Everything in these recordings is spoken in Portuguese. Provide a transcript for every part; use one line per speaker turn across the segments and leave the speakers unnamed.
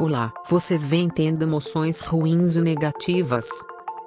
Olá, você vem tendo emoções ruins e negativas?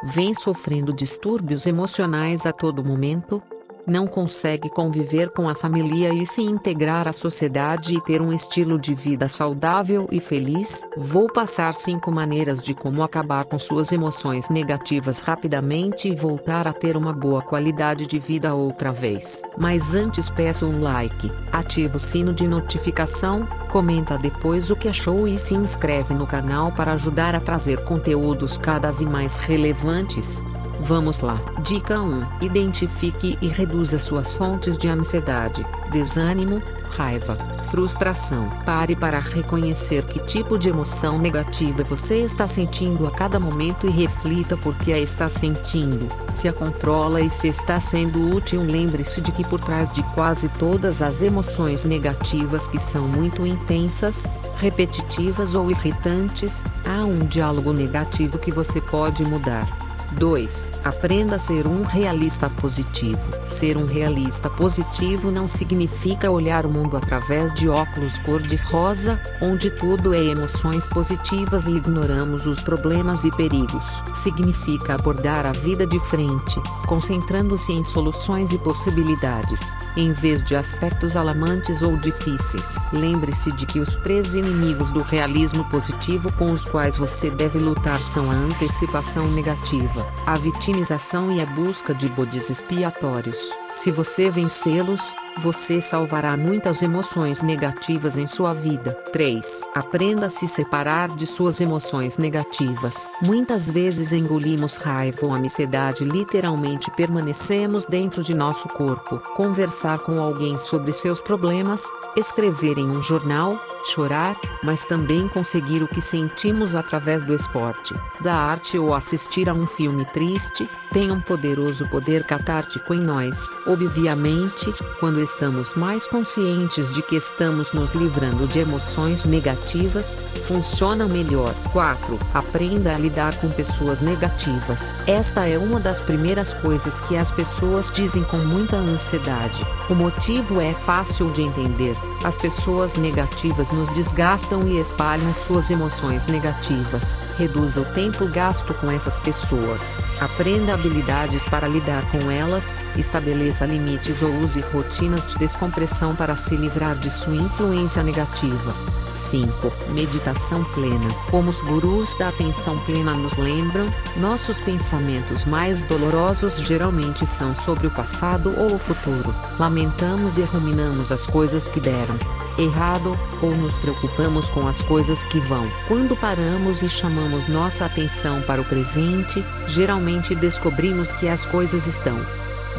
Vem sofrendo distúrbios emocionais a todo momento? Não consegue conviver com a família e se integrar à sociedade e ter um estilo de vida saudável e feliz? Vou passar 5 maneiras de como acabar com suas emoções negativas rapidamente e voltar a ter uma boa qualidade de vida outra vez. Mas antes peço um like, ativa o sino de notificação, comenta depois o que achou e se inscreve no canal para ajudar a trazer conteúdos cada vez mais relevantes. Vamos lá. Dica 1. Identifique e reduza suas fontes de ansiedade, desânimo, raiva, frustração. Pare para reconhecer que tipo de emoção negativa você está sentindo a cada momento e reflita por que a está sentindo. Se a controla e se está sendo útil, lembre-se de que por trás de quase todas as emoções negativas que são muito intensas, repetitivas ou irritantes, há um diálogo negativo que você pode mudar. 2. Aprenda a ser um realista positivo. Ser um realista positivo não significa olhar o mundo através de óculos cor-de-rosa, onde tudo é emoções positivas e ignoramos os problemas e perigos. Significa abordar a vida de frente, concentrando-se em soluções e possibilidades, em vez de aspectos alarmantes ou difíceis. Lembre-se de que os três inimigos do realismo positivo com os quais você deve lutar são a antecipação negativa a vitimização e a busca de bodes expiatórios. Se você vencê-los, você salvará muitas emoções negativas em sua vida. 3. Aprenda a se separar de suas emoções negativas. Muitas vezes engolimos raiva ou ansiedade literalmente permanecemos dentro de nosso corpo. Conversar com alguém sobre seus problemas, escrever em um jornal, chorar, mas também conseguir o que sentimos através do esporte, da arte ou assistir a um filme triste, tem um poderoso poder catártico em nós. Obviamente, quando estamos mais conscientes de que estamos nos livrando de emoções negativas, funciona melhor. 4. Aprenda a lidar com pessoas negativas. Esta é uma das primeiras coisas que as pessoas dizem com muita ansiedade. O motivo é fácil de entender. As pessoas negativas nos desgastam e espalham suas emoções negativas. Reduza o tempo gasto com essas pessoas. Aprenda habilidades para lidar com elas, estabeleça limites ou use rotinas de descompressão para se livrar de sua influência negativa. 5. Meditação plena. Como os gurus da atenção plena nos lembram, nossos pensamentos mais dolorosos geralmente são sobre o passado ou o futuro. Lamentamos e ruminamos as coisas que deram errado, ou nos preocupamos com as coisas que vão. Quando paramos e chamamos nossa atenção para o presente, geralmente descobrimos que as coisas estão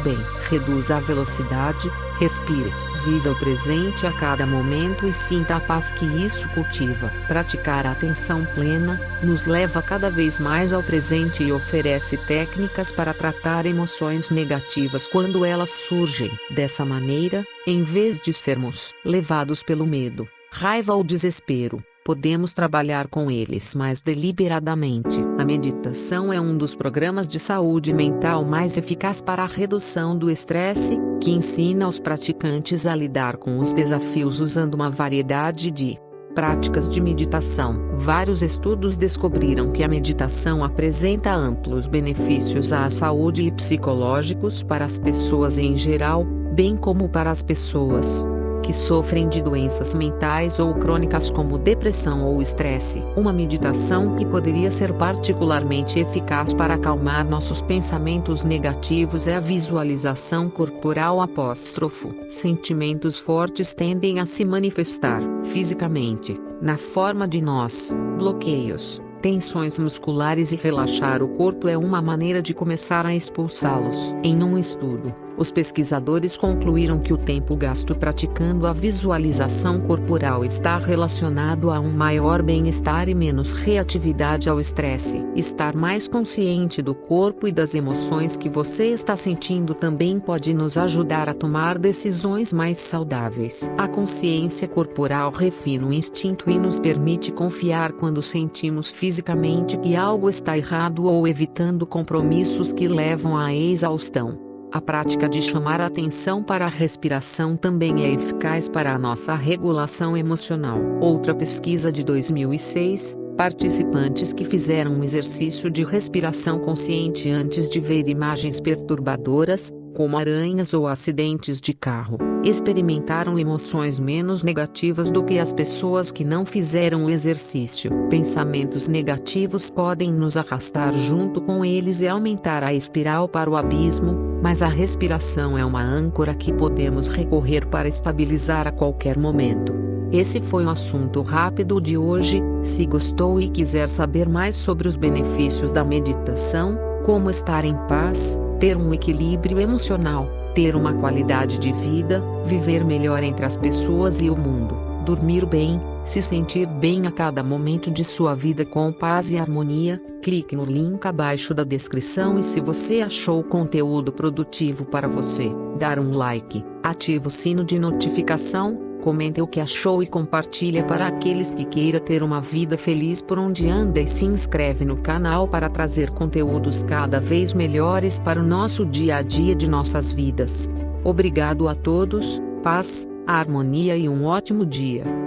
bem. Reduza a velocidade, respire, viva o presente a cada momento e sinta a paz que isso cultiva. Praticar a atenção plena, nos leva cada vez mais ao presente e oferece técnicas para tratar emoções negativas quando elas surgem. Dessa maneira, em vez de sermos levados pelo medo, raiva ou desespero, podemos trabalhar com eles mais deliberadamente. A meditação é um dos programas de saúde mental mais eficaz para a redução do estresse, que ensina os praticantes a lidar com os desafios usando uma variedade de práticas de meditação. Vários estudos descobriram que a meditação apresenta amplos benefícios à saúde e psicológicos para as pessoas em geral, bem como para as pessoas que sofrem de doenças mentais ou crônicas como depressão ou estresse. Uma meditação que poderia ser particularmente eficaz para acalmar nossos pensamentos negativos é a visualização corporal apóstrofo. Sentimentos fortes tendem a se manifestar, fisicamente, na forma de nós, bloqueios, tensões musculares e relaxar o corpo é uma maneira de começar a expulsá-los. Em um estudo, os pesquisadores concluíram que o tempo gasto praticando a visualização corporal está relacionado a um maior bem-estar e menos reatividade ao estresse. Estar mais consciente do corpo e das emoções que você está sentindo também pode nos ajudar a tomar decisões mais saudáveis. A consciência corporal refina o instinto e nos permite confiar quando sentimos fisicamente que algo está errado ou evitando compromissos que levam à exaustão. A prática de chamar a atenção para a respiração também é eficaz para a nossa regulação emocional. Outra pesquisa de 2006, participantes que fizeram um exercício de respiração consciente antes de ver imagens perturbadoras, como aranhas ou acidentes de carro, experimentaram emoções menos negativas do que as pessoas que não fizeram o exercício. Pensamentos negativos podem nos arrastar junto com eles e aumentar a espiral para o abismo, mas a respiração é uma âncora que podemos recorrer para estabilizar a qualquer momento. Esse foi o assunto rápido de hoje. Se gostou e quiser saber mais sobre os benefícios da meditação, como estar em paz, ter um equilíbrio emocional, ter uma qualidade de vida, viver melhor entre as pessoas e o mundo, dormir bem, se sentir bem a cada momento de sua vida com paz e harmonia, clique no link abaixo da descrição e se você achou o conteúdo produtivo para você, dar um like, ative o sino de notificação, Comente o que achou e compartilha para aqueles que queiram ter uma vida feliz por onde anda e se inscreve no canal para trazer conteúdos cada vez melhores para o nosso dia a dia de nossas vidas. Obrigado a todos, paz, harmonia e um ótimo dia.